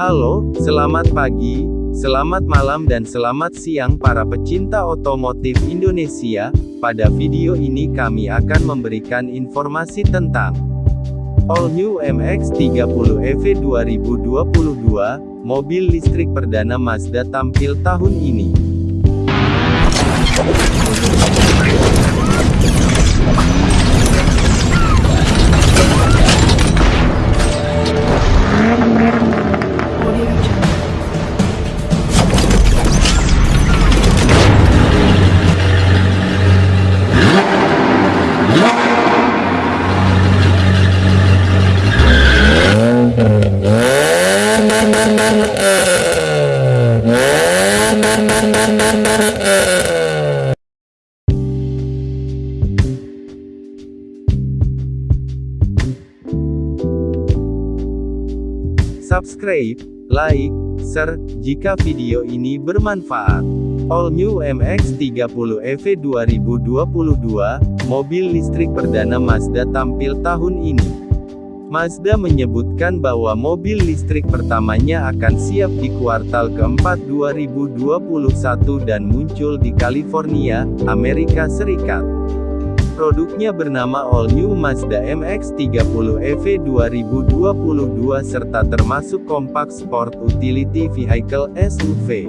Halo, selamat pagi, selamat malam dan selamat siang para pecinta otomotif Indonesia. Pada video ini kami akan memberikan informasi tentang All New MX-30 EV 2022, mobil listrik perdana Mazda tampil tahun ini. Subscribe, like, share, jika video ini bermanfaat. All New MX-30 EV 2022, mobil listrik perdana Mazda tampil tahun ini. Mazda menyebutkan bahwa mobil listrik pertamanya akan siap di kuartal keempat 2021 dan muncul di California, Amerika Serikat. Produknya bernama All New Mazda MX-30 EV 2022 serta termasuk Compact Sport Utility Vehicle SUV.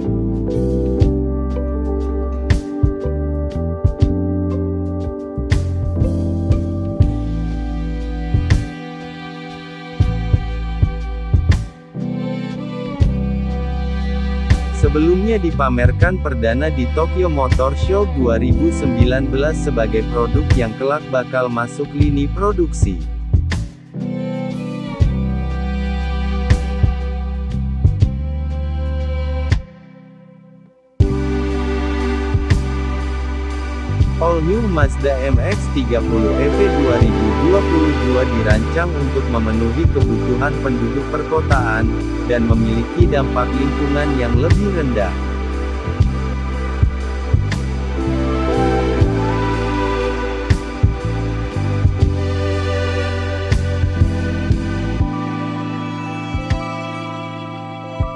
Sebelumnya dipamerkan perdana di Tokyo Motor Show 2019 sebagai produk yang kelak bakal masuk lini produksi. All New Mazda MX-30 EV 2022 dirancang untuk memenuhi kebutuhan penduduk perkotaan, dan memiliki dampak lingkungan yang lebih rendah.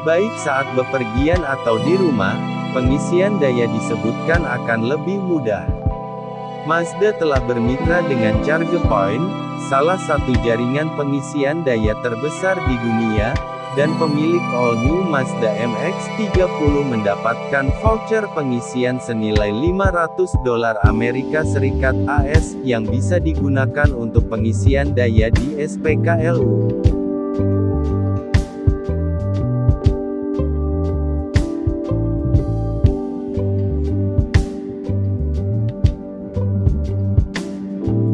Baik saat bepergian atau di rumah, pengisian daya disebutkan akan lebih mudah. Mazda telah bermitra dengan ChargePoint, salah satu jaringan pengisian daya terbesar di dunia, dan pemilik All New Mazda MX-30 mendapatkan voucher pengisian senilai 500 dolar Amerika Serikat AS, yang bisa digunakan untuk pengisian daya di SPKLU.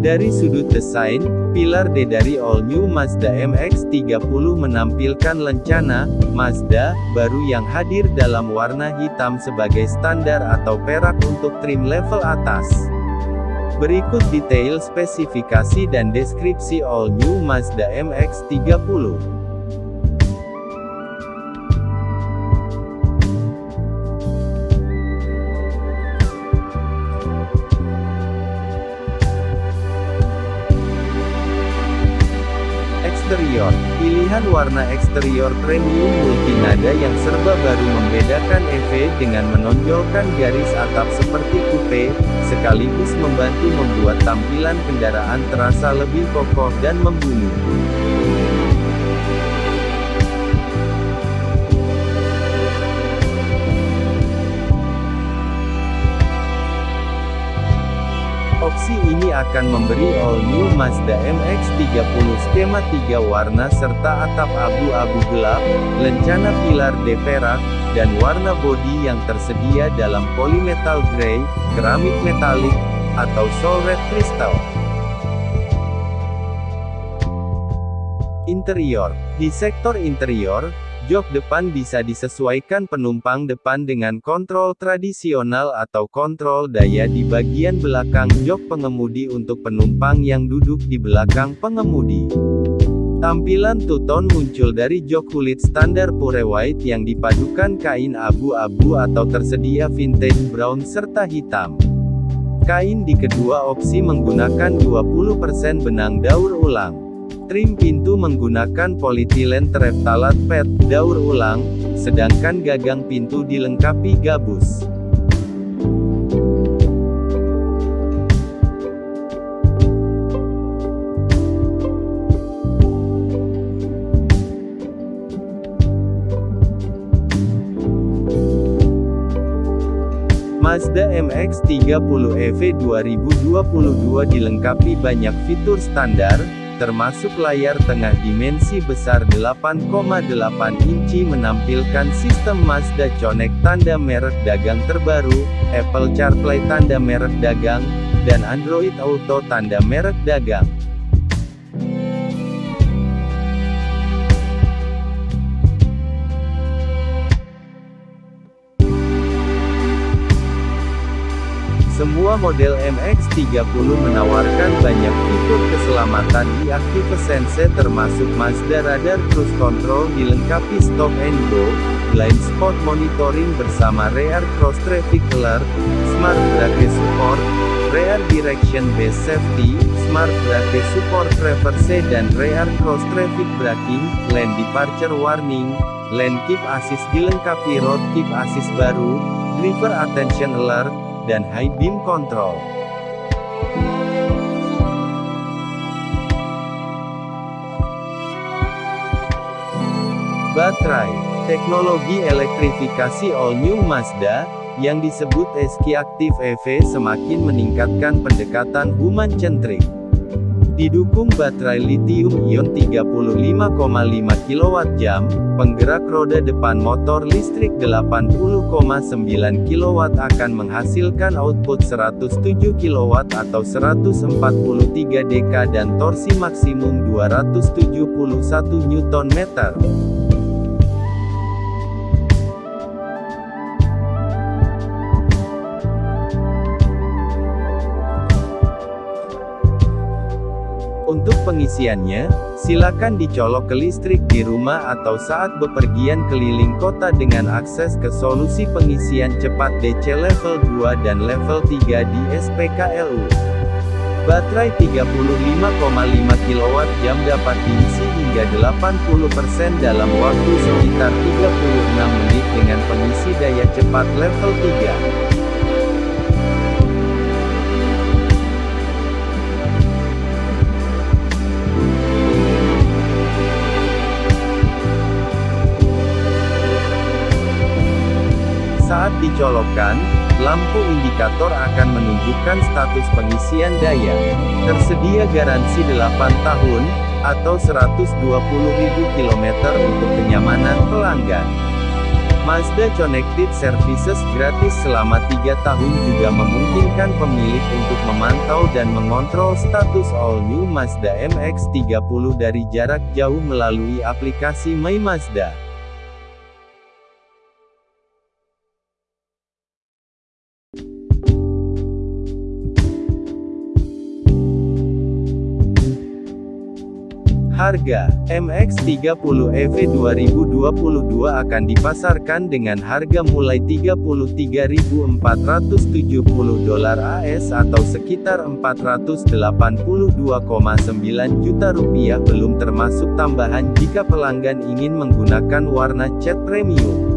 Dari sudut desain, pilar D dari All New Mazda MX-30 menampilkan lencana, Mazda, baru yang hadir dalam warna hitam sebagai standar atau perak untuk trim level atas. Berikut detail spesifikasi dan deskripsi All New Mazda MX-30. Eksterior, pilihan warna eksterior premium multinada yang serba baru membedakan EV dengan menonjolkan garis atap seperti coupe, sekaligus membantu membuat tampilan kendaraan terasa lebih kokoh dan membunuh. Opsi ini akan memberi all new Mazda MX-30 skema 3 warna serta atap abu-abu gelap, lencana pilar D perak, dan warna bodi yang tersedia dalam polymetal grey, keramik metalik, atau soul red crystal. Interior Di sektor interior, Jok depan bisa disesuaikan penumpang depan dengan kontrol tradisional atau kontrol daya di bagian belakang jok pengemudi untuk penumpang yang duduk di belakang pengemudi. Tampilan two-tone muncul dari jok kulit standar pure white yang dipadukan kain abu-abu atau tersedia vintage brown serta hitam. Kain di kedua opsi menggunakan 20% benang daur ulang. Trim pintu menggunakan politilen tereptalat PET, daur ulang, sedangkan gagang pintu dilengkapi gabus. Mazda MX-30 EV 2022 dilengkapi banyak fitur standar, termasuk layar tengah dimensi besar 8,8 inci menampilkan sistem Mazda Connect tanda merek dagang terbaru, Apple CarPlay tanda merek dagang, dan Android Auto tanda merek dagang. Semua model MX-30 menawarkan banyak keselamatan di Active Sense termasuk Mazda Radar Cruise Control dilengkapi Stop and Go, Blind Spot Monitoring bersama Rear Cross Traffic Alert, Smart Brake Support, Rear Direction Based Safety, Smart Brake Support Reverse dan Rear Cross Traffic Braking, Lane Departure Warning, Lane Keep Assist dilengkapi Road Keep Assist baru, Driver Attention Alert, dan High Beam Control. Baterai Teknologi elektrifikasi All New Mazda, yang disebut SK Active EV semakin meningkatkan pendekatan human-centric. Didukung baterai lithium-ion 35,5 kWh, penggerak roda depan motor listrik 80,9 kW akan menghasilkan output 107 kW atau 143 dk dan torsi maksimum 271 Nm. Untuk pengisiannya, silakan dicolok ke listrik di rumah atau saat bepergian keliling kota dengan akses ke solusi pengisian cepat DC level 2 dan level 3 di SPKLU. Baterai 35,5 kWh dapat diisi hingga 80% dalam waktu sekitar 36 menit dengan pengisi daya cepat level 3. Lampu indikator akan menunjukkan status pengisian daya. Tersedia garansi 8 tahun, atau 120.000 km untuk kenyamanan pelanggan. Mazda Connected Services gratis selama 3 tahun juga memungkinkan pemilik untuk memantau dan mengontrol status all new Mazda MX-30 dari jarak jauh melalui aplikasi My Mazda. Harga MX-30 EV 2022 akan dipasarkan dengan harga mulai 33.470 dolar AS atau sekitar 482,9 juta rupiah belum termasuk tambahan jika pelanggan ingin menggunakan warna cat premium.